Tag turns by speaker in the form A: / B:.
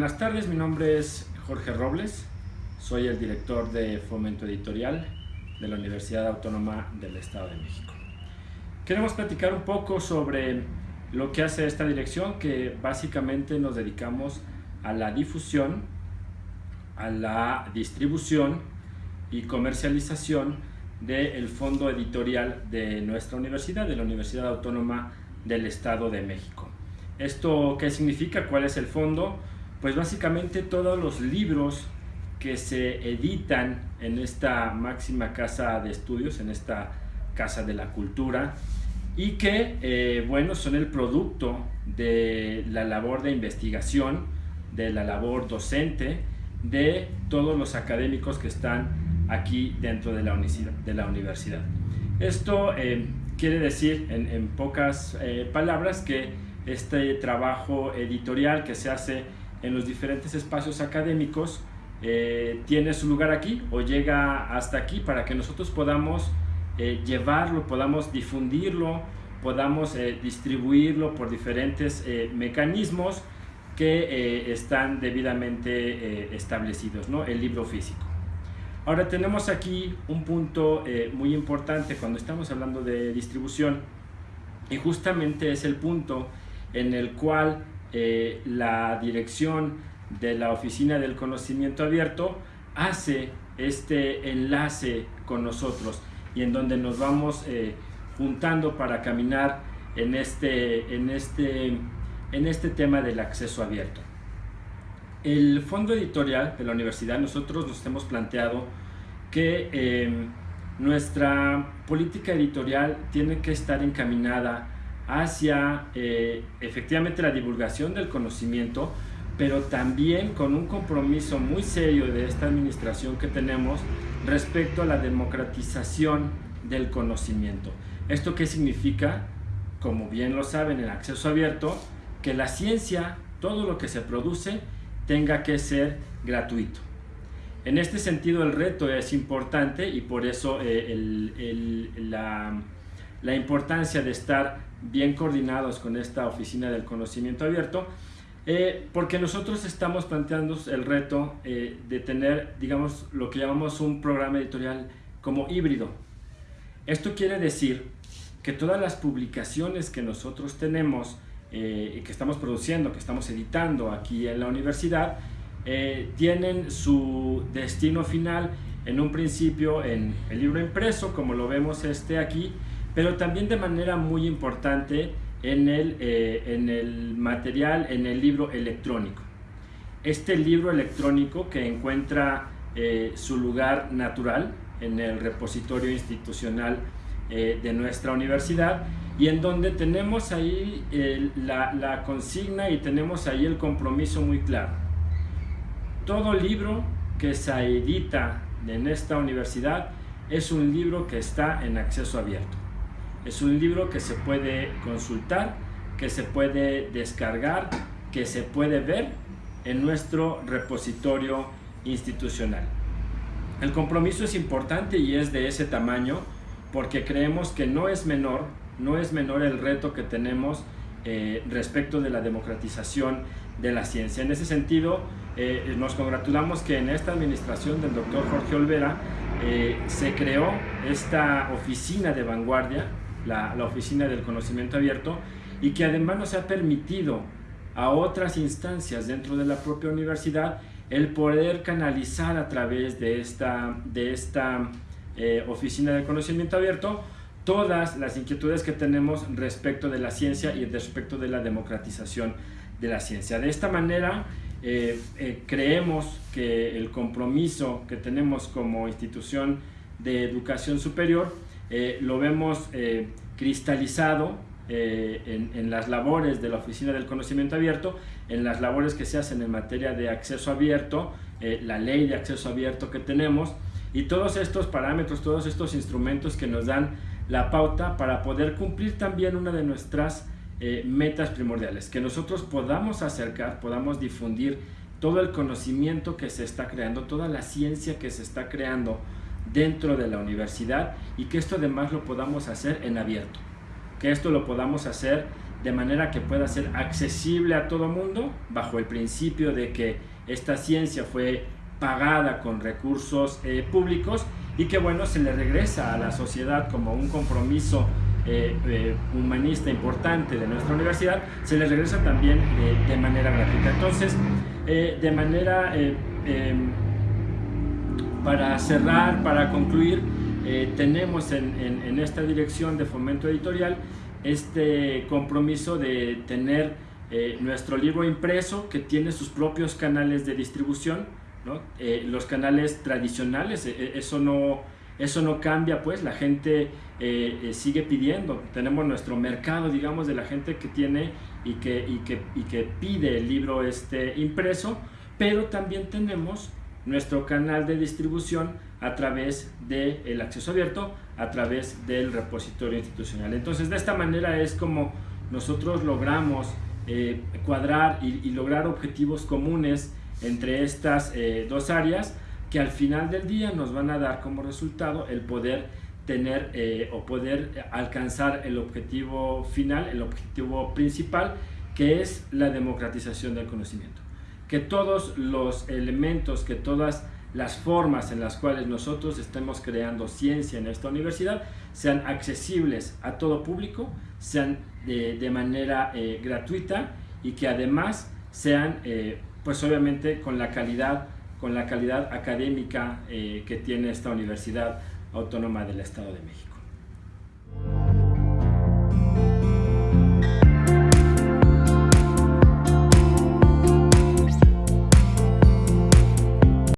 A: Buenas tardes. Mi nombre es Jorge Robles. Soy el director de Fomento Editorial de la Universidad Autónoma del Estado de México. Queremos platicar un poco sobre lo que hace esta dirección, que básicamente nos dedicamos a la difusión, a la distribución y comercialización del fondo editorial de nuestra universidad, de la Universidad Autónoma del Estado de México. ¿Esto qué significa? ¿Cuál es el fondo? Pues básicamente todos los libros que se editan en esta máxima casa de estudios, en esta casa de la cultura, y que, eh, bueno, son el producto de la labor de investigación, de la labor docente, de todos los académicos que están aquí dentro de la universidad. De la universidad. Esto eh, quiere decir, en, pocas eh, palabras, que este trabajo editorial que se hace en los diferentes espacios académicos eh, tiene su lugar aquí o llega hasta aquí para que nosotros podamos eh, llevarlo, podamos difundirlo, podamos eh, distribuirlo por diferentes mecanismos que están debidamente establecidos, ¿no? el libro físico. Ahora tenemos aquí un punto muy importante cuando estamos hablando de distribución y justamente es el punto en el cual eh, la dirección de la Oficina del Conocimiento Abierto hace este enlace con nosotros y en donde nos vamos eh, juntando para caminar en este, en, este, en este tema del acceso abierto. El fondo editorial de la universidad, nosotros nos hemos planteado que eh, nuestra política editorial tiene que estar encaminada hacia eh, efectivamente la divulgación del conocimiento, pero también con un compromiso muy serio de esta administración que tenemos respecto a la democratización del conocimiento. ¿Esto qué significa? Como bien lo saben, el acceso abierto, que la ciencia, todo lo que se produce, tenga que ser gratuito. En este sentido el reto es importante y por eso eh, la, la importancia de estar bien coordinados con esta oficina del conocimiento abierto, eh, porque nosotros estamos planteando el reto eh, de tener, digamos, lo que llamamos un programa editorial como híbrido. Esto quiere decir que todas las publicaciones que nosotros tenemos eh, y que estamos produciendo, que estamos editando aquí en la universidad, tienen su destino final en un principio en el libro impreso, como lo vemos este aquí, pero también de manera muy importante en el, eh, en el material, en el libro electrónico. Este libro electrónico que encuentra eh, su lugar natural en el repositorio institucional eh, de nuestra universidad y en donde tenemos ahí la, la consigna y tenemos ahí el compromiso muy claro. Todo libro que se edita en esta universidad es un libro que está en acceso abierto. Es un libro que se puede consultar, que se puede descargar, que se puede ver en nuestro repositorio institucional. El compromiso es importante y es de ese tamaño porque creemos que no es menor, no es menor el reto que tenemos eh, respecto de la democratización de la ciencia. En ese sentido, eh, nos congratulamos que en esta administración del doctor Jorge Olvera eh, se creó esta oficina de vanguardia la, Oficina del Conocimiento Abierto, y que además nos ha permitido a otras instancias dentro de la propia universidad el poder canalizar a través de esta, de esta eh, Oficina del Conocimiento Abierto todas las inquietudes que tenemos respecto de la ciencia y respecto de la democratización de la ciencia. De esta manera, eh, eh, creemos que el compromiso que tenemos como institución de educación superior eh, lo vemos eh, cristalizado eh, en, las labores de la Oficina del Conocimiento Abierto, en las labores que se hacen en materia de acceso abierto, la ley de acceso abierto que tenemos y todos estos parámetros, todos estos instrumentos que nos dan la pauta para poder cumplir también una de nuestras metas primordiales, que nosotros podamos acercar, podamos difundir todo el conocimiento que se está creando, toda la ciencia que se está creando dentro de la universidad y que esto además lo podamos hacer en abierto, que esto lo podamos hacer de manera que pueda ser accesible a todo mundo, bajo el principio de que esta ciencia fue pagada con recursos eh, públicos y que bueno, se le regresa a la sociedad como un compromiso eh, eh, humanista importante de nuestra universidad, se le regresa también de manera gratuita. Entonces, de manera, em, para cerrar, para concluir, tenemos en, en esta dirección de fomento editorial este compromiso de tener eh, nuestro libro impreso que tiene sus propios canales de distribución, ¿no? Eh, los canales tradicionales, eh, eso, no, eso no cambia, pues la gente sigue pidiendo, tenemos nuestro mercado, digamos, de la gente que tiene y que, y que, y que pide el libro este impreso, pero también tenemos nuestro canal de distribución a través del acceso abierto, a través del repositorio institucional. Entonces, de esta manera es como nosotros logramos eh, cuadrar y, lograr objetivos comunes entre estas eh, dos áreas que al final del día nos van a dar como resultado el poder tener eh, o poder alcanzar el objetivo final, el objetivo principal, que es la democratización del conocimiento. Que todos los elementos, que todas las formas en las cuales nosotros estemos creando ciencia en esta universidad sean accesibles a todo público, sean de, manera eh, gratuita y que además sean, eh, pues obviamente con la calidad, con la calidad académica eh, que tiene esta Universidad Autónoma del Estado de México.